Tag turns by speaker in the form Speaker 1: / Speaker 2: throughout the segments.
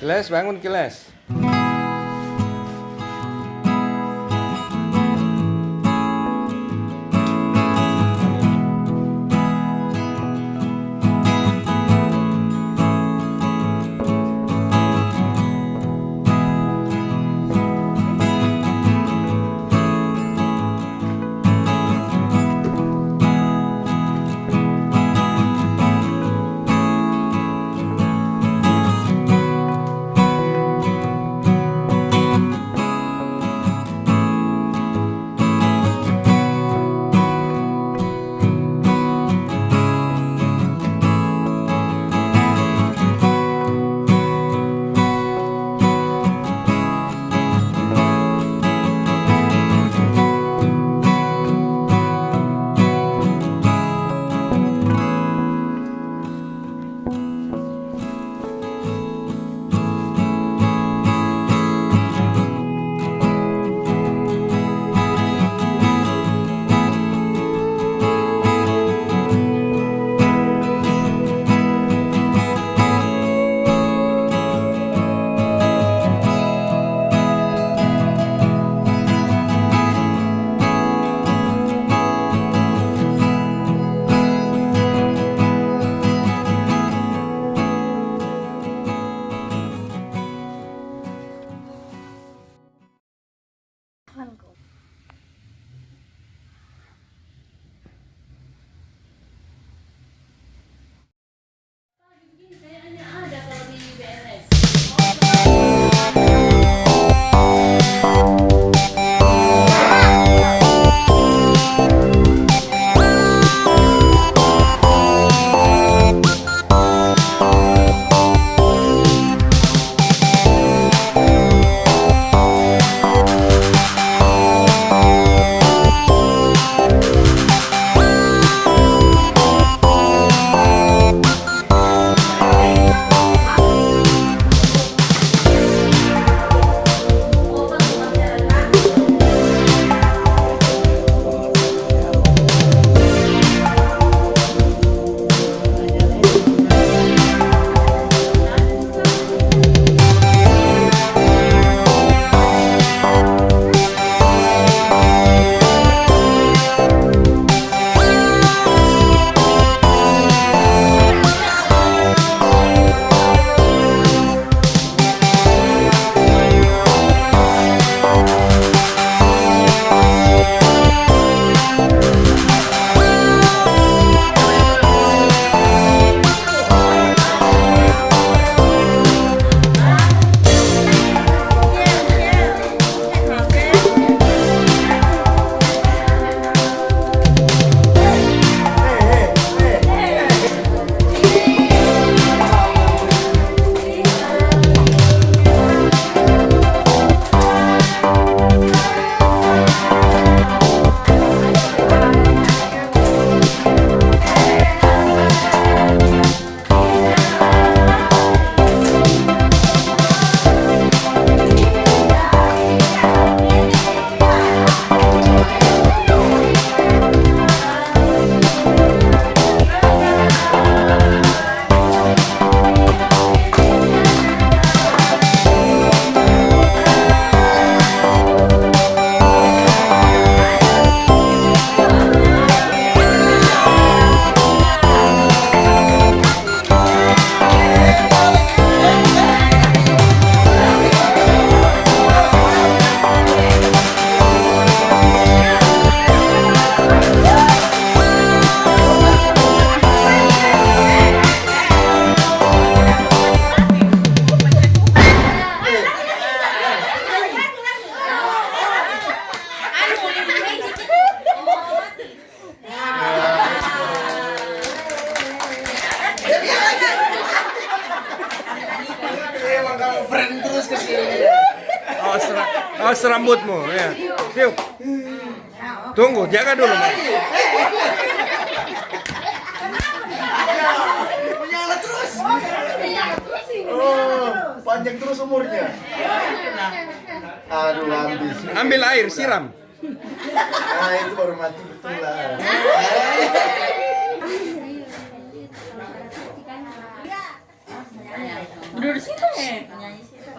Speaker 1: Kiles, bangun Kiles.
Speaker 2: Terus ke sini.
Speaker 1: Awas, ra- awas rambutmu ya. Yuk. Tunggu, jaga dulu. Mas.
Speaker 2: Menyala terus. Oh, panjang terus umurnya. Aduh, habis.
Speaker 1: Ambil air, siram.
Speaker 2: Nah, itu baru mati betul lah.
Speaker 3: Udah di situ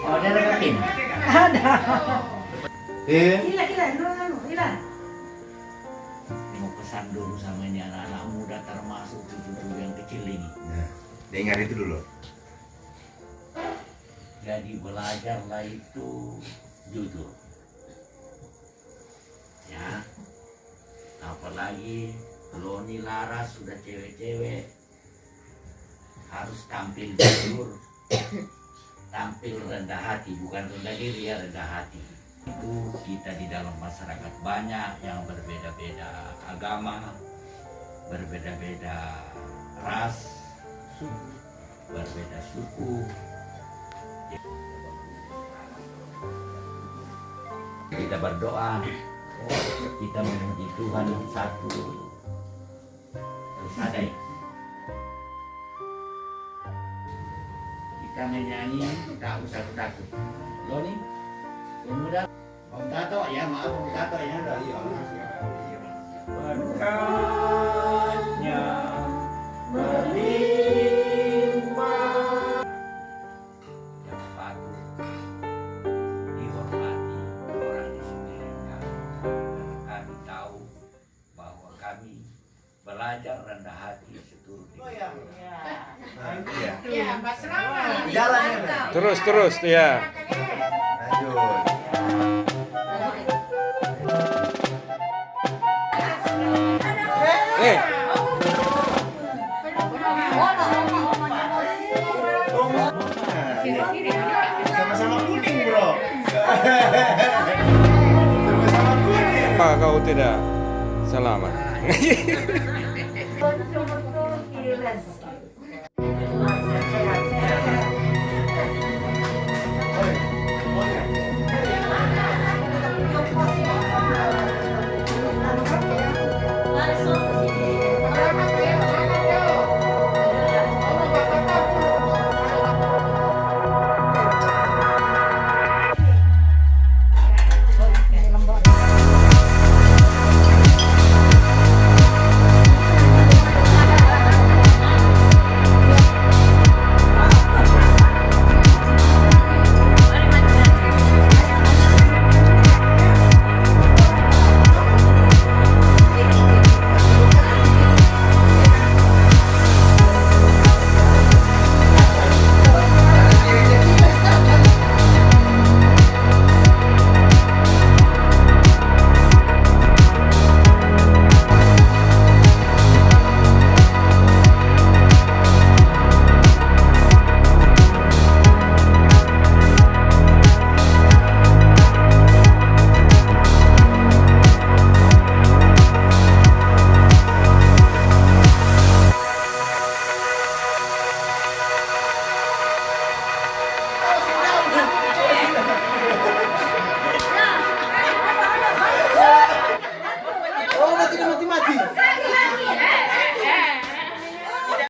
Speaker 3: Oh, ada rekening.
Speaker 2: Eh,
Speaker 3: Mau pesan dulu sama ini anak-anak muda termasuk cucu-cucu yang kecil ini.
Speaker 2: Nah, dengar itu dulu.
Speaker 3: Jadi belajarlah itu jujur. Ya. Apalagi Loni Laras sudah cewek-cewek harus tampil jujur, tampil rendah hati, bukan rendah diri ya rendah hati. Itu kita di dalam masyarakat banyak yang berbeda-beda agama, berbeda-beda ras, berbeda suku, kita berdoa kita memuji Tuhan satu. Terus ada ya. kita menyanyi tak usah takut Loni pemuda Om Tato ya maaf Om Tato ya berkatnya belajar rendah hati seturut
Speaker 2: Iya.
Speaker 4: Ya, Mbak Selamat.
Speaker 2: Jalan ya.
Speaker 1: Terus, terus, ya.
Speaker 2: Lanjut.
Speaker 1: Eh,
Speaker 2: Sama-sama kuning, Bro. Sama-sama kuning.
Speaker 1: apa kau tidak selamat?